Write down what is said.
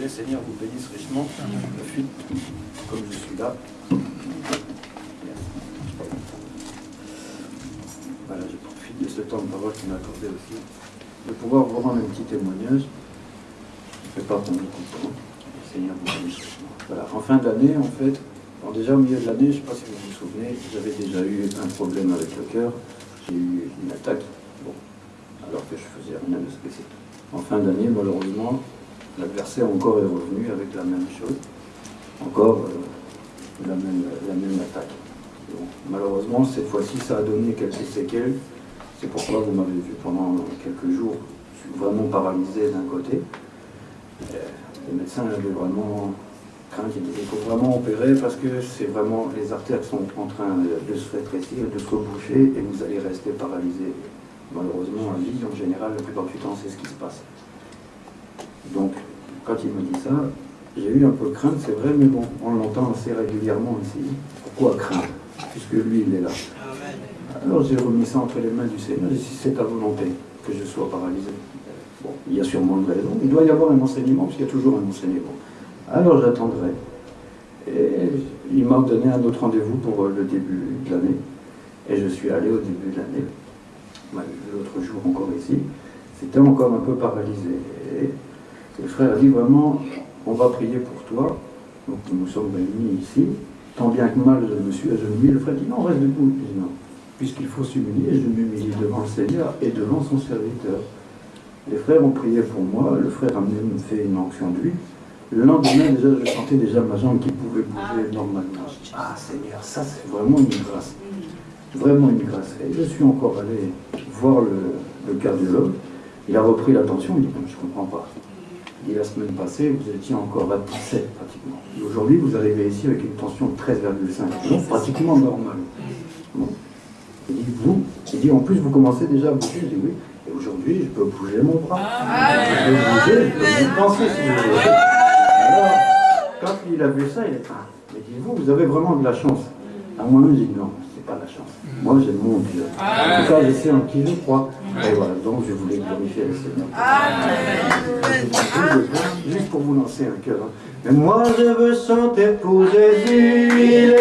le Seigneur vous bénisse richement. Comme je suis là. Voilà, je profite de ce temps de parole qu'il m'a accordé aussi, de pouvoir vous rendre un petit témoignage. Je ne fais pas de temps. Le Seigneur vous bénisse richement. Voilà, en fin d'année, en fait, alors déjà au milieu de l'année, je ne sais pas si vous vous souvenez, j'avais déjà eu un problème avec le cœur. J'ai eu une attaque, bon, alors que je faisais rien de spécial. En fin d'année, malheureusement, l'adversaire encore est revenu avec la même chose, encore euh, la, même, attaque. Malheureusement, cette fois-ci, ça a donné quelques séquelles. C'est pourquoi vous m'avez vu pendant quelques jours, vraiment paralysé d'un côté. Euh, les médecins avaient vraiment craint, qu'il faut vraiment opérer parce que c'est vraiment les artères sont en train de se rétrécir, de se reboucher et vous allez rester paralysé. Malheureusement, en vie, en général, la plupart du temps, c'est ce qui se passe. Quand il me dit ça, j'ai eu un peu crainte, c'est vrai, mais bon, on l'entend assez régulièrement ici. Pourquoi craindre Puisque lui, il est là. Alors j'ai remis ça entre les mains du Seigneur, et si c'est ta volonté que je sois paralysé, bon, il y a sûrement une raison, il doit y avoir un enseignement, parce qu'il y a toujours un enseignement. Alors j'attendrai. Et il m'a donné un autre rendez-vous pour le début de l'année. Et je suis allé au début de l'année, l'autre jour encore ici. C'était encore un peu paralysé. Et le frère a dit vraiment, on va prier pour toi. Donc nous sommes réunis ici. Tant bien que mal, je me suis agenouillé. Le frère dit non, reste debout. Non. Puisqu'il faut s'humilier, je m'humilie devant le Seigneur et devant son serviteur. Les frères ont prié pour moi. Le frère a même fait une onction de lui. Le lendemain, déjà, je sentais déjà ma jambe qui pouvait bouger normalement. Ah Seigneur, ça c'est vraiment une grâce. Vraiment une grâce. Et je suis encore allé voir le, le cardiologue. Il a repris l'attention, il dit, je ne comprends pas. Il dit, la semaine passée, vous étiez encore à 17 pratiquement. Et aujourd'hui, vous arrivez ici avec une tension de 13,5. Donc pratiquement normal. Bon. Il dit, vous, il dit, en plus, vous commencez déjà à bouger. Je dis, oui. Et aujourd'hui, je peux bouger mon bras. Je peux bouger, je peux vous penser si vous voulez. Alors, quand il a vu ça, il a dit, ah, mais dites-vous, vous avez vraiment de la chance. À moi-même, j'ai dit, non, c'est pas de la chance. Moi, j'ai mon Dieu. En tout cas, je sais en qui je crois. Et voilà, donc je voulais glorifier le Seigneur. Juste pour vous lancer un cœur. hein. Mais moi, je veux chanter pour Jésus,